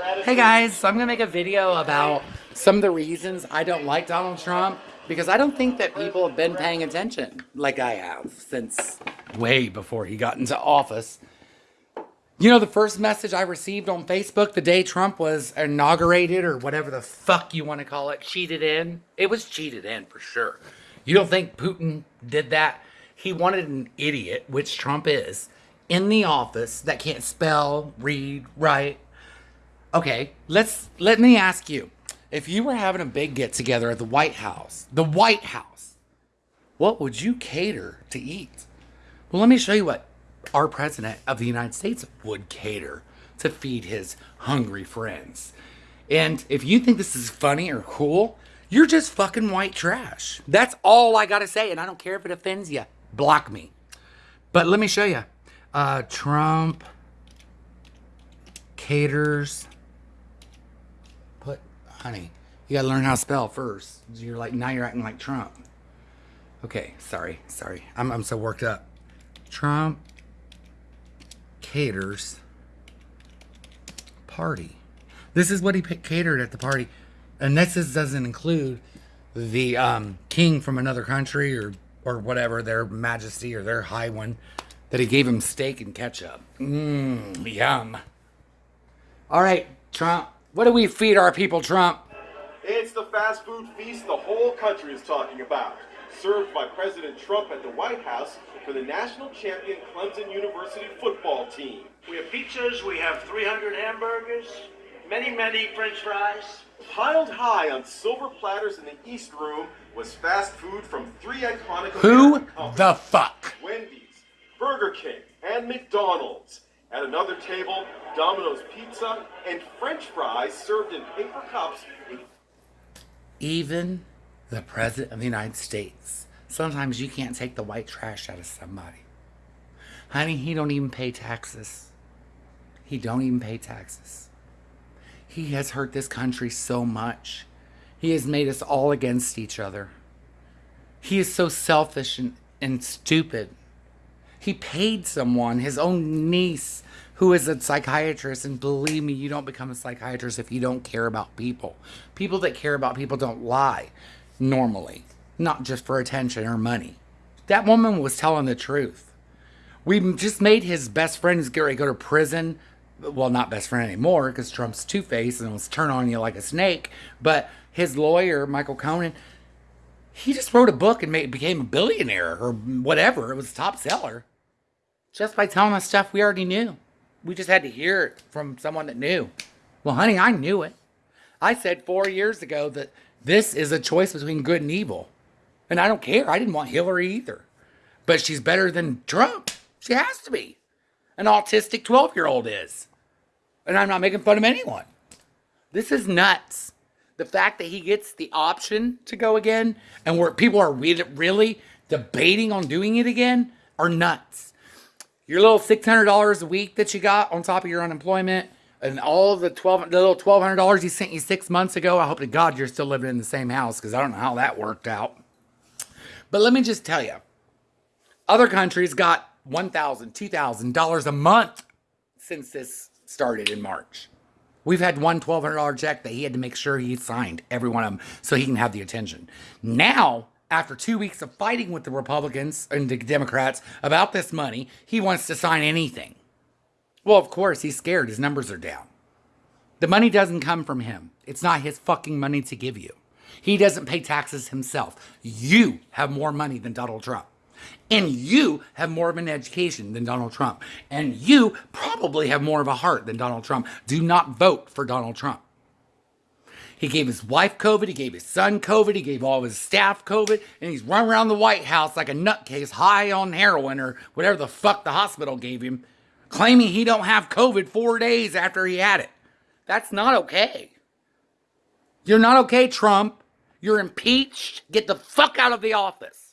Hey guys, so I'm gonna make a video about some of the reasons I don't like Donald Trump because I don't think that people have been paying attention like I have since way before he got into office. You know, the first message I received on Facebook the day Trump was inaugurated or whatever the fuck you want to call it, cheated in. It was cheated in for sure. You don't think Putin did that? He wanted an idiot, which Trump is, in the office that can't spell, read, write. Okay, let's let me ask you. If you were having a big get together at the White House, the White House, what would you cater to eat? Well, let me show you what our president of the United States would cater to feed his hungry friends. And if you think this is funny or cool, you're just fucking white trash. That's all I gotta say, and I don't care if it offends you. Block me. But let me show you. Uh, Trump caters. Honey, you gotta learn how to spell first. You're like, now you're acting like Trump. Okay, sorry, sorry. I'm, I'm so worked up. Trump caters party. This is what he catered at the party. And this is, doesn't include the um, king from another country or, or whatever, their majesty or their high one, that he gave him steak and ketchup. Mmm, yum. All right, Trump, what do we feed our people, Trump? It's the fast food feast the whole country is talking about. Served by President Trump at the White House for the national champion Clemson University football team. We have pizzas, we have 300 hamburgers, many, many french fries. Piled high on silver platters in the East Room was fast food from three iconic Who American the fuck? Wendy's, Burger King, and McDonald's. At another table, Domino's Pizza and French fries served in paper cups even the President of the United States. Sometimes you can't take the white trash out of somebody. Honey, he don't even pay taxes. He don't even pay taxes. He has hurt this country so much. He has made us all against each other. He is so selfish and, and stupid. He paid someone, his own niece, who is a psychiatrist. And believe me, you don't become a psychiatrist if you don't care about people. People that care about people don't lie normally, not just for attention or money. That woman was telling the truth. We just made his best friend Gary go to prison. Well, not best friend anymore because Trump's two faced and was turn on you like a snake. But his lawyer, Michael Cohen, he just wrote a book and made, became a billionaire or whatever. It was a top seller just by telling us stuff we already knew. We just had to hear it from someone that knew. Well, honey, I knew it. I said four years ago that this is a choice between good and evil. And I don't care. I didn't want Hillary either. But she's better than Trump. She has to be. An autistic 12 year old is. And I'm not making fun of anyone. This is nuts. The fact that he gets the option to go again and where people are really debating on doing it again are nuts. Your little $600 a week that you got on top of your unemployment and all the twelve, the little twelve hundred dollars he sent you six months ago. I hope to God you're still living in the same house because I don't know how that worked out. But let me just tell you, other countries got one thousand, two thousand dollars a month since this started in March. We've had one $1,200 check that he had to make sure he signed every one of them so he can have the attention. Now, after two weeks of fighting with the Republicans and the Democrats about this money, he wants to sign anything. Well, of course, he's scared. His numbers are down. The money doesn't come from him. It's not his fucking money to give you. He doesn't pay taxes himself. You have more money than Donald Trump. And you have more of an education than Donald Trump. And you probably have more of a heart than Donald Trump. Do not vote for Donald Trump. He gave his wife COVID, he gave his son COVID, he gave all of his staff COVID, and he's running around the White House like a nutcase high on heroin or whatever the fuck the hospital gave him claiming he don't have COVID four days after he had it. That's not okay. You're not okay, Trump. You're impeached. Get the fuck out of the office.